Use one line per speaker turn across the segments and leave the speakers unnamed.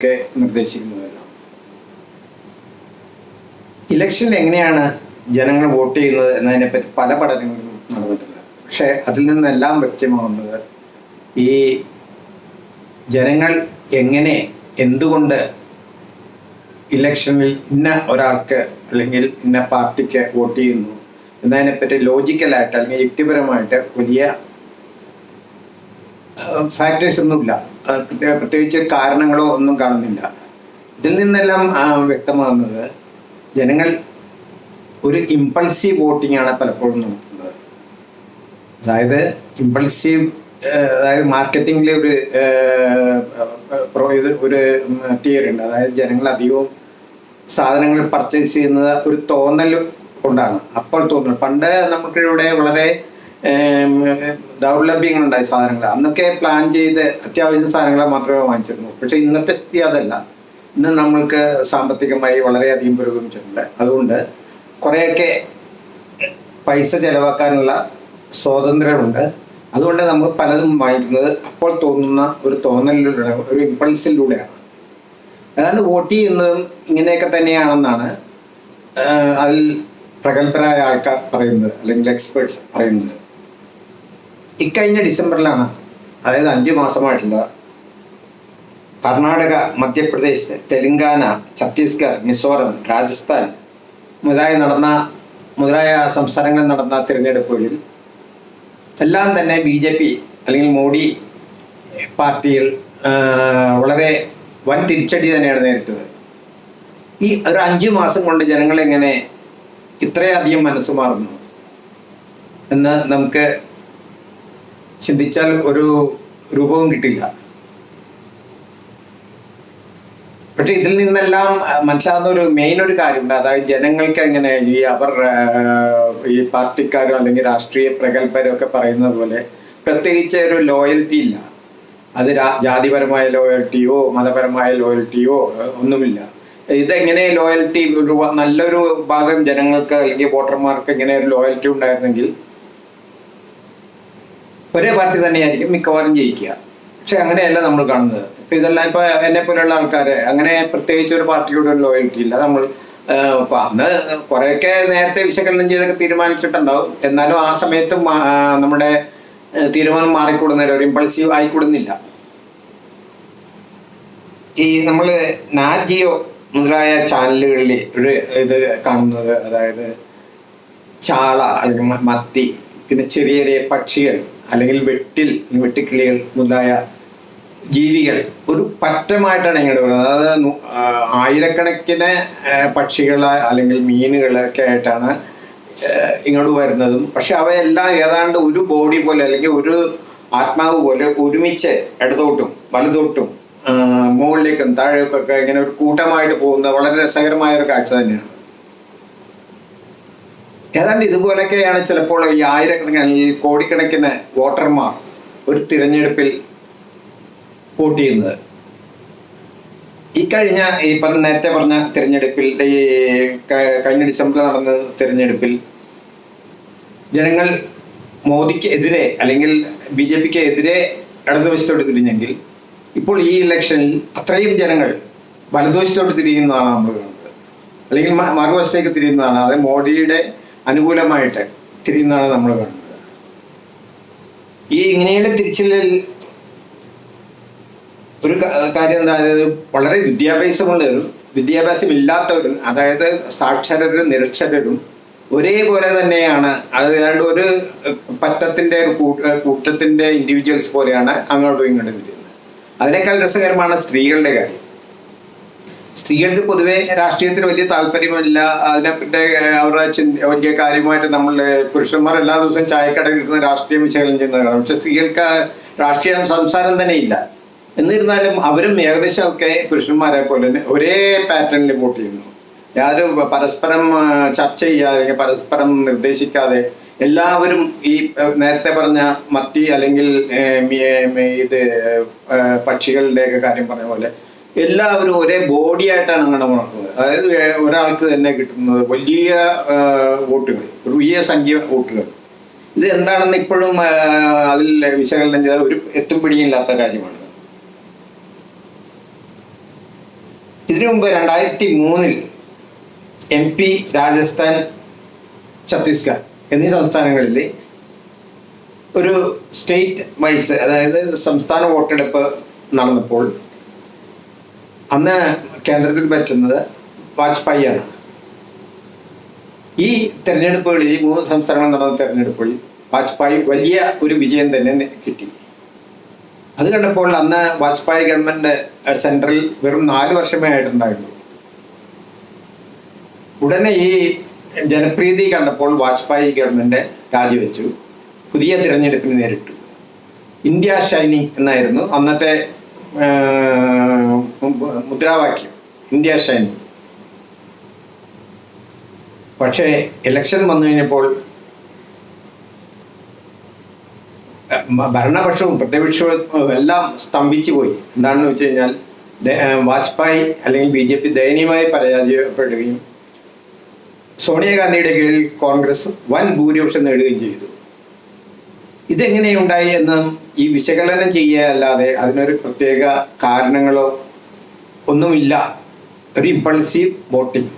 ഒക്കെ നിർദ്ദേശിക്കുന്നുവല്ലോ. ഇലക്ഷനിൽ എങ്ങനെയാണ് ജനങ്ങൾ വോട്ട് ചെയ്യുന്നത് എന്നതിനെ പറ്റി പല പഠനങ്ങളും നടന്നിട്ടുണ്ട്. പക്ഷേ അതിൽ നിന്നെല്ലാം വ്യക്തമാകുന്നത് ഈ ജനങ്ങൾ എങ്ങനെ എന്തുകൊണ്ട് ഇലക്ഷനിൽ ഇന്ന ഒരാൾക്ക് അല്ലെങ്കിൽ ഇന്ന പാർട്ടിക്ക് വോട്ട് ചെയ്യുന്നു എന്നതിനെപ്പറ്റി ലോജിക്കലായിട്ട് അല്ലെങ്കിൽ യുക്തിപരമായിട്ട് വലിയ ഫാക്ടേഴ്സ് ഒന്നുമില്ല. പ്രത്യേകിച്ച് കാരണങ്ങളോ ഒന്നും കാണുന്നില്ല. ഇതിൽ നിന്നെല്ലാം വ്യക്തമാകുന്നത് ജനങ്ങൾ ഒരു ഇമ്പൾസീവ് വോട്ടിംഗ് ആണ് പലപ്പോഴും നടത്തുന്നത്. അതായത് ഇമ്പൾസീവ് അതായത് മാർക്കറ്റിംഗിലെ ഒരു ഒരു തിയറി ഉണ്ട്. അതായത് ജനങ്ങൾ അധികവും സാധനങ്ങൾ പർച്ചേസ് ചെയ്യുന്നത് ഒരു തോന്നൽ കൊണ്ടാണ്. അപ്പോൾ തോന്നുന്നു. പണ്ട് നമുക്കിവിടെ വളരെ ഏം, ദൗർലഭ്യങ്ങളുണ്ടായ സാധനങ്ങൾ. അന്നൊക്കെ പ്ലാൻ ചെയ്ത് അത്യാവശ്യ സാധനങ്ങൾ മാത്രമേ വാങ്ങിച്ചിരുന്നു പക്ഷെ ഇന്നത്തെ സ്ഥിതി അതല്ല. ഇന്ന് നമ്മൾക്ക് സാമ്പത്തികമായി വളരെയധികം പുരോഗമിച്ചിട്ടുണ്ട്. അതുകൊണ്ട് കുറേയൊക്കെ പൈസ ചെലവാക്കാനുള്ള സ്വാതന്ത്ര്യമുണ്ട്. അതുകൊണ്ട് നമ്മൾ പലതും വാങ്ങിക്കുന്നത് അപ്പോൾ തോന്നുന്ന ഒരു തോന്നലിലൂടെ ഒരു ഇമ്പൾസിലൂടെയാണ്. അതാണ് വോട്ട് ചെയ്യുന്നതും ഇങ്ങനെയൊക്കെ തന്നെയാണെന്നാണ് അതിൽ പ്രഗത്ഭരായ ആൾക്കാർ പറയുന്നത് അല്ലെങ്കിൽ എക്സ്പേർട്സ് പറയുന്നത്. ഇക്കഴിഞ്ഞ ഡിസംബറിലാണ് അതായത് അഞ്ചു മാസമായിട്ടുള്ള കർണാടക മധ്യപ്രദേശ് തെലങ്കാന ഛത്തീസ്ഗഡ് മിസോറം രാജസ്ഥാൻ മുതലായ നടന്ന മുതലായ സംസ്ഥാനങ്ങളിൽ നടന്ന തിരഞ്ഞെടുപ്പുകളിൽ എല്ലാം തന്നെ ബി ജെ പി അല്ലെങ്കിൽ മോഡി പാർട്ടിയിൽ വളരെ വൻ തിരിച്ചടി തന്നെയാണ് നേരിട്ടത്. ഈ ഒരു അഞ്ചു മാസം കൊണ്ട് ജനങ്ങളെങ്ങനെ ഇത്രയധികം മനസ്സ് മാറുന്നു എന്ന് നമുക്ക് ചിന്തിച്ചാൽ ഒരു രൂപവും കിട്ടില്ല. പക്ഷെ ഇതിൽ നിന്നെല്ലാം മനസ്സിലാകുന്ന ഒരു മെയിൻ ഒരു കാര്യമുണ്ട്. അതായത് ജനങ്ങൾക്ക് എങ്ങനെ ഈ അവർ ഈ പാർട്ടിക്കാരോ അല്ലെങ്കിൽ രാഷ്ട്രീയ പ്രഗത്ഭരോ ഒക്കെ പറയുന്നത് പോലെ പ്രത്യേകിച്ച് ഒരു ലോയൽറ്റി ഇല്ല. അത് ജാതിപരമായ ലോയൽറ്റിയോ മതപരമായ ലോയൽറ്റിയോ ഒന്നുമില്ല. ഇതെങ്ങനെ ലോയൽറ്റി ഒരു നല്ലൊരു ഭാഗം ജനങ്ങൾക്ക് അല്ലെങ്കിൽ വോട്ടർമാർക്ക് ഇങ്ങനെ ഒരു ലോയൽറ്റി ഉണ്ടായിരുന്നെങ്കിൽ ഒരേ പാർട്ടി തന്നെയായിരിക്കും മിക്കവാറും ജയിക്കുക. പക്ഷെ അങ്ങനെയല്ല നമ്മൾ കാണുന്നത്. ഇപ്പൊ ഇതെല്ലാം ഇപ്പൊ എന്നെ പോലെയുള്ള ആൾക്കാര് അങ്ങനെ പ്രത്യേകിച്ച് ഒരു പാർട്ടിയോട് ഒരു ലോയൽറ്റി ഇല്ല. നമ്മൾ അന്ന് കുറെയൊക്കെ നേരത്തെ വിശകലനം ചെയ്തൊക്കെ തീരുമാനിച്ചിട്ടുണ്ടാവും. എന്നാലും ആ സമയത്തും നമ്മുടെ തീരുമാനം മാറിക്കൂടുന്നില്ല ഒരു ഇമ്പൾസീവ് ആയിക്കൂടുന്നില്ല. ഈ നമ്മൾ നാജിയോ മുതലായ ചാനലുകളിൽ ഒരു ഇത് കാണുന്നത് അതായത് ചാള അല്ലെങ്കിൽ മത്തി പിന്നെ ചെറിയ ചെറിയ പക്ഷികൾ അല്ലെങ്കിൽ വെട്ടിൽ വെട്ടിക്കിളികൾ മുതലായ ജീവികൾ ഒരു പറ്റമായിട്ടാണ് ഇങ്ങോട്ട് വരുന്നത് അതായത് ആയിരക്കണക്കിന് പക്ഷികൾ അല്ലെങ്കിൽ മീനുകളൊക്കെ ആയിട്ടാണ് ഇങ്ങോട്ട് വരുന്നതും. പക്ഷെ അവയെല്ലാം ഏതാണ്ട് ഒരു ബോഡി പോലെ അല്ലെങ്കിൽ ഒരു ആത്മാവ് പോലെ ഒരുമിച്ച് ഇടതോട്ടും വലതോട്ടും മുകളിലേക്കും താഴേക്കൊക്കെ ഇങ്ങനെ ഒരു കൂട്ടമായിട്ട് പോകുന്ന വളരെ രസകരമായ ഒരു കാഴ്ച തന്നെയാണ്. ഏതാണ്ട് ഇതുപോലൊക്കെയാണ് ചിലപ്പോൾ ഈ ആയിരക്കണക്കിന് അല്ലെങ്കിൽ കോടിക്കണക്കിന് വോട്ടർമാർ ഒരു തിരഞ്ഞെടുപ്പിൽ വോട്ട് ചെയ്യുന്നത് ഇക്കഴിഞ്ഞ കഴിഞ്ഞ ഈ പറഞ്ഞ നേരത്തെ പറഞ്ഞ തിരഞ്ഞെടുപ്പിൽ ഈ കഴിഞ്ഞ ഡിസംബറിൽ നടന്ന തിരഞ്ഞെടുപ്പിൽ ജനങ്ങൾ മോദിക്ക് എതിരെ അല്ലെങ്കിൽ ബി ജെ പിക്ക് എതിരെ ഇടതുവശത്തോട്ട് തിരിഞ്ഞെങ്കിൽ ഇപ്പോൾ ഈ ഇലക്ഷനിൽ അത്രയും ജനങ്ങൾ വലതുവശത്തോട്ട് തിരിയുന്നതാണ് നമ്മൾ കാണുന്നത്. അല്ലെങ്കിൽ മറുവശത്തേക്ക് തിരിയുന്നതാണ്. അതായത് മോഡിയുടെ അനുകൂലമായിട്ട് തിരിയുന്നതാണ് നമ്മൾ കാണുന്നത്. ഈ ഇങ്ങനെയുള്ള തിരിച്ചിലിൽ ഒരു കാര്യം എന്താ അതായത് വളരെ വിദ്യാഭ്യാസമുള്ളവരും വിദ്യാഭ്യാസം ഇല്ലാത്തവരും അതായത് സാക്ഷരരും നിരക്ഷരരും ഒരേപോലെ തന്നെയാണ്. അതായത് ഒരു പറ്റത്തിന്റെ ഒരു കൂട്ട കൂട്ടത്തിന്റെ ഇൻഡിവിജ്വൽസ് പോലെയാണ് അങ്ങോട്ടും ഇങ്ങോട്ടും തിരിയുന്നത്. അതിനേക്കാൾ രസകരമാണ് സ്ത്രീകളുടെ കാര്യം. സ്ത്രീകൾക്ക് പൊതുവെ രാഷ്ട്രീയത്തിൽ വലിയ താല്പര്യമില്ല. അതിനെ അവരുടെ ചിന്ത വലിയ കാര്യമായിട്ട് നമ്മൾ പുരുഷന്മാർ എല്ലാ ദിവസവും ചായക്കടയിൽ ഇരുന്ന് രാഷ്ട്രീയം വിശകലനം ചെയ്യുന്നതാണ് പക്ഷെ സ്ത്രീകൾക്ക് രാഷ്ട്രീയ സംസാരം തന്നെ ഇല്ല. എന്നിരുന്നാലും അവരും ഏകദേശം ഒക്കെ പുരുഷന്മാരെ പോലെ ഒരേ പാറ്റേണിൽ വോട്ട് ചെയ്യുന്നു. യാതൊരു പരസ്പരം ചർച്ച ചെയ്യാതെ പരസ്പരം നിർദ്ദേശിക്കാതെ എല്ലാവരും ഈ നേരത്തെ പറഞ്ഞ മത്തി അല്ലെങ്കിൽ ഇത് പക്ഷികളുടെയൊക്കെ കാര്യം പറഞ്ഞ പോലെ എല്ലാവരും ഒരേ ബോഡി ആയിട്ടാണ് അങ്ങനെ നടക്കുന്നത് അതായത് ഒരാൾക്ക് തന്നെ കിട്ടുന്നത് വലിയ വോട്ടുകൾ വലിയ സംഖ്യ വോട്ടുകൾ. ഇത് എന്താണെന്ന് ഇപ്പോഴും അതിൽ വിശകലനം ചെയ്താൽ ഒരു എത്തും പിടിയില്ലാത്ത കാര്യമാണ്. ഇതിനു മുമ്പ് രണ്ടായിരത്തി മൂന്നിൽ എം പി രാജസ്ഥാൻ ഛത്തീസ്ഗഡ് എന്നീ സംസ്ഥാനങ്ങളിൽ ഒരു സ്റ്റേറ്റ് വൈസ് അതായത് സംസ്ഥാന വോട്ടെടുപ്പ് നടന്നപ്പോൾ അന്ന് കേന്ദ്രത്തിൽ പറ്റുന്നത് വാജ്പേയിയാണ് ഈ തെരഞ്ഞെടുപ്പുകളിൽ ഈ മൂന്ന് സംസ്ഥാനങ്ങളിൽ നടന്ന തെരഞ്ഞെടുപ്പുകളിൽ വാജ്പേയി വലിയ ഒരു വിജയം തന്നെ കിട്ടി. അത് കണ്ടപ്പോൾ അന്ന് വാജ്പേയി ഗവൺമെന്റ് സെൻട്രൽ വെറും നാല് വർഷമേ ആയിട്ടുണ്ടായിരുന്നു ഉടനെ ഈ ജനപ്രീതി കണ്ടപ്പോൾ വാജ്പേയി ഗവൺമെന്റ് രാജിവെച്ചു. പുതിയ തിരഞ്ഞെടുപ്പിന് നേരിട്ടു. ഇന്ത്യ ഷൈനിങ് എന്നായിരുന്നു അന്നത്തെ മുദ്രാവാക്യം ഇന്ത്യ ഷൈനിങ് പക്ഷേ ഇലക്ഷൻ വന്നു കഴിഞ്ഞപ്പോൾ ഭരണപക്ഷവും പ്രതിപക്ഷവും എല്ലാം സ്തംഭിച്ചു പോയി. എന്താണെന്ന് വെച്ച് കഴിഞ്ഞാൽ വാജ്പേയി അല്ലെങ്കിൽ ബി ജെ പി ദയനീയമായി പരാജയപ്പെടുകയും സോണിയാഗാന്ധിയുടെ കീഴിൽ കോൺഗ്രസ് വൻ ഭൂരിപക്ഷം നേടുകയും ചെയ്തു. ഇതെങ്ങനെയുണ്ടായി എന്ന് ഈ വിശകലനം ചെയ്യുകയല്ലാതെ അതിനൊരു പ്രത്യേക കാരണങ്ങളോ ഒന്നുമില്ല. ഒരു ഇമ്പൾസീവ് വോട്ടിംഗ്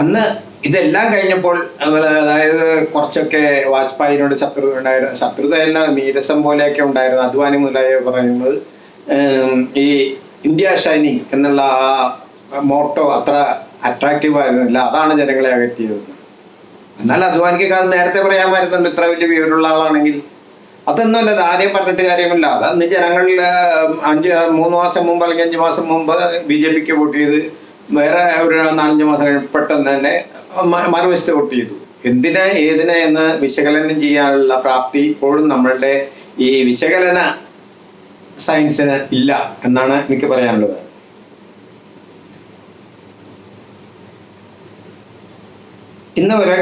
അന്ന് ഇതെല്ലാം കഴിഞ്ഞപ്പോൾ അതായത് കുറച്ചൊക്കെ വാജ്പേയിനോട് ശത്രുത ഉണ്ടായിരുന്നു ശത്രുതയല്ല നീരസം പോലെയൊക്കെ ഉണ്ടായിരുന്നു. അദ്വാനി മുതലായ പറയുന്നത് ഈ ഇന്ത്യ ഷൈനിങ് എന്നുള്ള ആ മോട്ടോ അത്ര അട്രാക്റ്റീവ് ആയിരുന്നില്ല. അതാണ് ജനങ്ങളെ അകറ്റിയത്. എന്നാൽ അദ്വാനിക്ക് അത് നേരത്തെ പറയാൻ പറ്റുന്നുണ്ട് ഇത്ര വലിയ വിവരമുള്ള ആളാണെങ്കിൽ. അതൊന്നുമല്ല അത് ആരെയും പറഞ്ഞിട്ട് കാര്യമില്ല. അത് അന്ന് ജനങ്ങളിൽ അഞ്ച് മൂന്ന് മാസം മുമ്പ് അല്ലെങ്കിൽ അഞ്ച് മാസം മുമ്പ് ബി ജെ പിക്ക് വോട്ട് ചെയ്ത് വേറെ ഒരു നാലഞ്ച് മാസം പെട്ടെന്ന് തന്നെ മറുവശത്ത് വോട്ട് ചെയ്തു. എന്തിനെ ഏതിനെ എന്ന് വിശകലനം ചെയ്യാനുള്ള പ്രാപ്തി ഇപ്പോഴും നമ്മളുടെ ഈ വിശകലന സയൻസിന് ഇല്ല എന്നാണ് എനിക്ക് പറയാനുള്ളത്. ഇന്ന് വരെ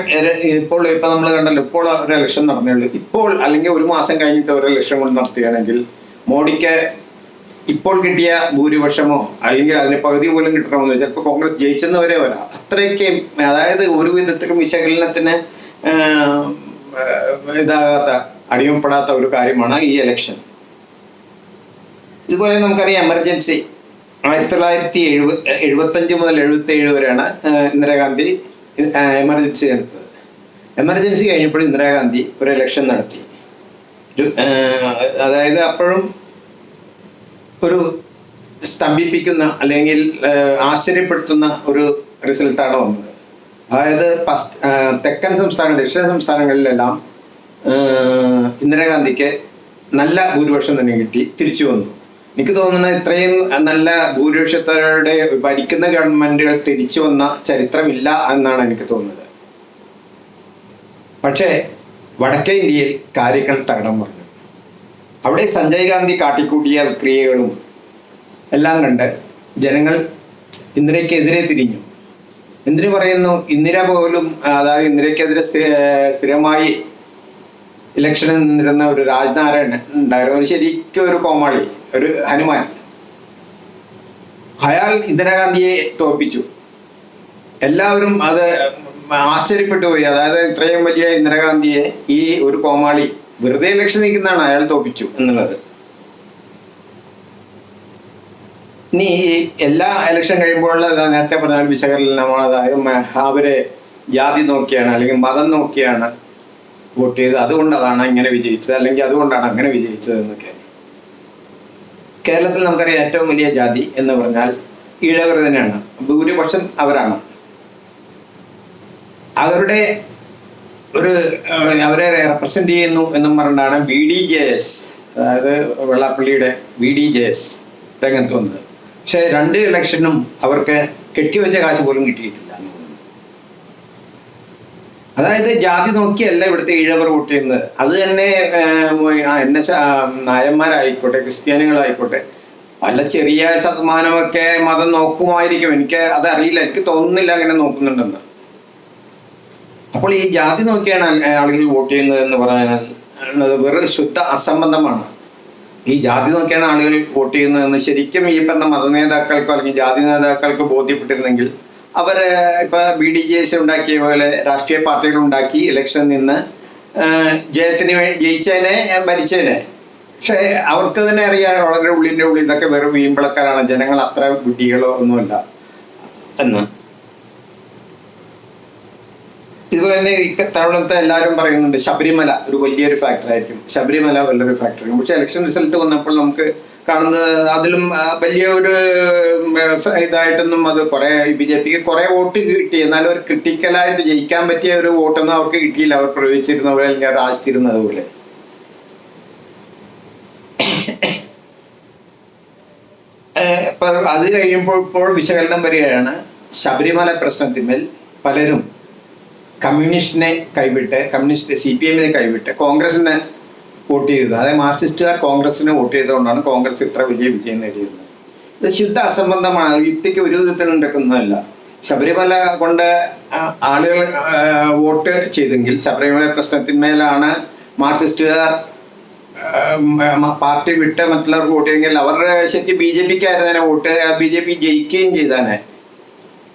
ഇപ്പോൾ ഇപ്പൊ നമ്മൾ കണ്ടല്ലോ ഇപ്പോൾ ഒരു ഇലക്ഷൻ നടന്നേ ഉള്ളൂ ഇപ്പോൾ അല്ലെങ്കിൽ ഒരു മാസം കഴിഞ്ഞിട്ട് ഒരു ഇലക്ഷൻ കൊണ്ട് നടത്തുകയാണെങ്കിൽ മോഡിക്ക് ഇപ്പോൾ കിട്ടിയ ഭൂരിപക്ഷമോ അല്ലെങ്കിൽ അതിന് പകുതി പോലും കിട്ടണമെന്ന് ചിലപ്പോൾ കോൺഗ്രസ് ജയിച്ചെന്ന് വരെ. വരാം അത്രയ്ക്ക് അതായത് ഒരു വിധത്തിലും വിശകലനത്തിന് ഇതാകാത്ത അടിമപ്പെടാത്ത ഒരു കാര്യമാണ് ഈ ഇലക്ഷൻ ഇതുപോലെ നമുക്കറിയാം എമർജൻസി ആയിരത്തി തൊള്ളായിരത്തി എഴുപ എഴുപത്തഞ്ച് മുതൽ എഴുപത്തി ഏഴ് വരെയാണ് ഇന്ദിരാഗാന്ധി എമർജൻസി എടുത്തത്. എമർജൻസി കഴിഞ്ഞപ്പോൾ ഇന്ദിരാഗാന്ധി ഒരു ഇലക്ഷൻ നടത്തി. അതായത് അപ്പോഴും ഒരു സ്തംഭിപ്പിക്കുന്ന അല്ലെങ്കിൽ ആശ്ചര്യപ്പെടുത്തുന്ന ഒരു റിസൾട്ടാണ് വന്നത്. അതായത് തെക്കൻ സംസ്ഥാന ദക്ഷിണ സംസ്ഥാനങ്ങളിലെല്ലാം ഇന്ദിരാഗാന്ധിക്ക് നല്ല ഭൂരിപക്ഷം തന്നെ കിട്ടി തിരിച്ചു വന്നു. എനിക്ക് തോന്നുന്നത് ഇത്രയും നല്ല ഭൂരിപക്ഷത്തോടെ ഭരിക്കുന്ന ഗവൺമെന്റുകൾ തിരിച്ചു വന്ന ചരിത്രമില്ല എന്നാണ് എനിക്ക് തോന്നുന്നത്. പക്ഷേ വടക്കേ ഇന്ത്യയിൽ കാര്യങ്ങൾ തരണം പറഞ്ഞു. അവിടെ സഞ്ജയ് ഗാന്ധി കാട്ടിക്കൂട്ടിയ ക്രിയകളും എല്ലാം കണ്ട് ജനങ്ങൾ ഇന്ദിരയ്ക്കെതിരെ തിരിഞ്ഞു. എന്തിനു പറയുന്നു? ഇന്ദിര പോലും അതായത് ഇന്ദിരയ്ക്കെതിരെ സ്ഥി- സ്ഥിരമായി ഇലക്ഷനിൽ നിന്നിരുന്ന ഒരു രാജ്നാരായണൻ ഉണ്ടായിരുന്നു. ശരിക്കും ഒരു കോമാളി. ഒരു ഹനുമാൻ. അയാൾ ഇന്ദിരാഗാന്ധിയെ തോൽപ്പിച്ചു. എല്ലാവരും അത് ആശ്ചര്യപ്പെട്ടു പോയി. അതായത് ഇത്രയും വലിയ ഇന്ദിരാഗാന്ധിയെ ഈ ഒരു കോമാളി വെറുതെ ലക്ഷ്യം നിൽക്കുന്നതാണ് അയാൾ തോപ്പിച്ചു എന്നുള്ളത്. ഇനി ഈ എല്ലാ ഇലക്ഷൻ കഴിയുമ്പോഴുള്ള നേരത്തെ പറഞ്ഞ വിശകലനമാണ് അതായത് അവരെ ജാതി നോക്കിയാണ് അല്ലെങ്കിൽ മതം നോക്കിയാണ് വോട്ട് ചെയ്ത് അതുകൊണ്ട് അതാണ് ഇങ്ങനെ വിജയിച്ചത് അല്ലെങ്കിൽ അതുകൊണ്ടാണ് അങ്ങനെ വിജയിച്ചത് എന്നൊക്കെ. കേരളത്തിൽ നമുക്കറിയാം ഏറ്റവും വലിയ ജാതി എന്ന് പറഞ്ഞാൽ ഈഴവർ തന്നെയാണ്. ഭൂരിപക്ഷം അവരാണ്. അവരുടെ ഒരു അവരെ റെപ്രസെന്റ് ചെയ്യുന്നു എന്നും പറഞ്ഞാണ് ബി ഡി ജെ എസ് അതായത് വെള്ളാപ്പള്ളിയുടെ ബി ഡി ജെ എസ് രംഗത്ത് വന്നത്. പക്ഷെ രണ്ട് ഇലക്ഷനും അവർക്ക് കെട്ടിവെച്ച കാശ് പോലും കിട്ടിയിട്ടില്ല. അതായത് ജാതി നോക്കിയല്ല ഇവിടുത്തെ ഈഴവർ വോട്ട് ചെയ്യുന്നത് അത് തന്നെ എന്ന നായന്മാരായിക്കോട്ടെ ക്രിസ്ത്യാനികളായിക്കോട്ടെ പല ചെറിയ ശതമാനമൊക്കെ മതം നോക്കുമായിരിക്കും. എനിക്ക് അത് അറിയില്ല എനിക്ക് തോന്നുന്നില്ല അങ്ങനെ നോക്കുന്നുണ്ടെന്ന്. അപ്പോൾ ഈ ജാതി നോക്കിയാണ് ആളുകൾ വോട്ട് ചെയ്യുന്നത് എന്ന് പറയുന്നത്. വെറും ശുദ്ധ അസംബന്ധമാണ്. ഈ ജാതി നോക്കിയാണ് ആളുകൾ വോട്ട് ചെയ്യുന്നതെന്ന് ശരിക്കും ഈ പറഞ്ഞ മത നേതാക്കൾക്കോ അല്ലെങ്കിൽ ജാതി നേതാക്കൾക്ക് ബോധ്യപ്പെട്ടിരുന്നെങ്കിൽ അവർ ഇപ്പൊ ബി ഡി ജെ എസ് ഉണ്ടാക്കിയ പോലെ രാഷ്ട്രീയ പാർട്ടികൾ ഉണ്ടാക്കി ഇലക്ഷൻ നിന്ന് ജയത്തിന് വേണ്ടി ജയിച്ചതിനെ മരിച്ചേനെ. പക്ഷേ അവർക്ക് തന്നെ അറിയാൻ വളരെ ഉള്ളിന്റെ ഉള്ളിൽ ഇതൊക്കെ വെറും വീമ്പിളക്കാരാണ് ജനങ്ങൾ അത്ര വിഡ്ഢികളോ ഒന്നുമല്ല. എന്ന്. ഇതുപോലെ തന്നെ തവണത്തെ എല്ലാവരും പറയുന്നുണ്ട് ശബരിമല ഒരു വലിയൊരു ഫാക്ടർ ആയിരിക്കും. ശബരിമല വലിയൊരു ഫാക്ടർ ആയിരിക്കും. പക്ഷെ ഇലക്ഷൻ റിസൾട്ട് വന്നപ്പോൾ നമുക്ക് കാണുന്നത്. അതിലും വലിയ ഒരു ഇതായിട്ടൊന്നും അത് കുറെ ബി ജെ പിക്ക് കുറെ വോട്ട് കിട്ടി. എന്നാലും ഒരു ക്രിട്ടിക്കലായിട്ട് ജയിക്കാൻ പറ്റിയ ഒരു വോട്ടൊന്നും അവർക്ക് കിട്ടിയില്ല. അവർ പ്രയോഗിച്ചിരുന്ന പോലെ അല്ലെങ്കിൽ അവർ ആശിച്ചിരുന്നത് പോലെ. അത് കഴിയുമ്പോൾ ഇപ്പോൾ വിശകലനം വരികയാണ്. ശബരിമല പ്രശ്നത്തിന്മേൽ പലരും കമ്മ്യൂണിസ്റ്റിനെ കൈവിട്ട് കമ്മ്യൂണിസ്റ്റ് സി പി എമ്മിനെ കൈവിട്ട് കോൺഗ്രസിനെ വോട്ട് ചെയ്തത്. അതായത് മാർക്സിസ്റ്റുകാർ കോൺഗ്രസിന് വോട്ട് ചെയ്തുകൊണ്ടാണ് കോൺഗ്രസ് ഇത്ര വലിയ വിജയം നേടിയത്. ഇത് ശുദ്ധ അസംബന്ധമാണ്. യുക്തിക്ക് ഒരു വിധത്തിൽ നടക്കുന്നതല്ല ശബരിമല കൊണ്ട് ആളുകൾ വോട്ട് ചെയ്തെങ്കിൽ ശബരിമല പ്രശ്നത്തിന്മേലാണ് മാർക്സിസ്റ്റുകാർ പാർട്ടി വിട്ട് മറ്റുള്ളവർക്ക് വോട്ട് ചെയ്തെങ്കിൽ അവരുടെ ശരിക്കും ബി ജെ പിക്ക് ആയിരുന്നേനെ വോട്ട് ബി ജെ പി ജയിക്കുകയും ചെയ്താനെ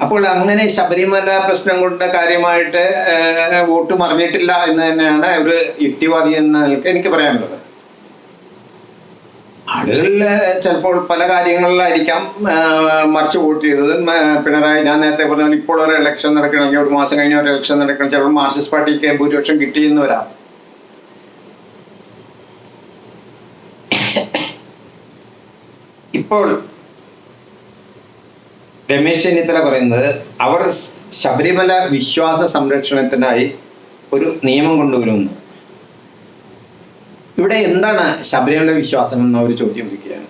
അപ്പോൾ അങ്ങനെ ശബരിമല പ്രശ്നം കൊണ്ട് കാര്യമായിട്ട് വോട്ട് മറിഞ്ഞിട്ടില്ല എന്ന് തന്നെയാണ് ഒരു യുക്തിവാദി എന്ന നിലയ്ക്ക് എനിക്ക് പറയാനുള്ളത്. ആളുകളിൽ ചിലപ്പോൾ പല കാര്യങ്ങളിലായിരിക്കാം മറിച്ച് വോട്ട് ചെയ്തത്. പിണറായി ഞാൻ നേരത്തെ പറഞ്ഞാൽ ഇപ്പോൾ ഒരു ഇലക്ഷൻ നടക്കണമെങ്കിൽ ഒരു മാസം കഴിഞ്ഞ ഒരു ഇലക്ഷൻ നടക്കണം ചിലപ്പോൾ മാർക്സിസ്റ്റ് പാർട്ടിക്ക് ഭൂരിപക്ഷം കിട്ടിയെന്ന് വരാം ഇപ്പോൾ രമേശ് ചെന്നിത്തല പറയുന്നത് അവർ ശബരിമല വിശ്വാസ സംരക്ഷണത്തിനായി ഒരു നിയമം കൊണ്ടുവരുന്നു. ഇവിടെ എന്താണ് ശബരിമല വിശ്വാസം എന്ന ഒരു ചോദ്യം വയ്ക്കുകയാണ്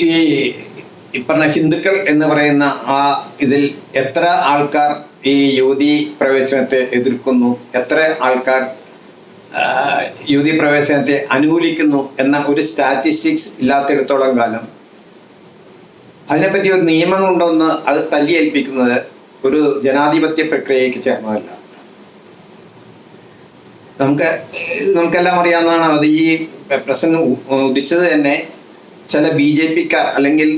ഈ ഇപ്പറഞ്ഞ ഹിന്ദുക്കൾ എന്ന് പറയുന്ന ആ ഇതിൽ എത്ര ആൾക്കാർ ഈ യുവതി പ്രവേശനത്തെ എതിർക്കുന്നു എത്ര ആൾക്കാർ യുവതി പ്രവേശനത്തെ അനുകൂലിക്കുന്നു എന്ന ഒരു സ്റ്റാറ്റിസ്റ്റിക്സ് ഇല്ലാത്തിടത്തോളം കാലം അതിനെപ്പറ്റി ഒരു നിയമം കൊണ്ടൊന്ന് അത് തല്ലിയേൽപ്പിക്കുന്നത് ഒരു ജനാധിപത്യ പ്രക്രിയയ്ക്ക് ചേർന്നതല്ല. നമുക്ക് നമുക്കെല്ലാം അറിയാവുന്നതാണ് അത് ഈ പ്രശ്നം ഉദിച്ചത് തന്നെ ചില ബി ജെ പിക്കാർ അല്ലെങ്കിൽ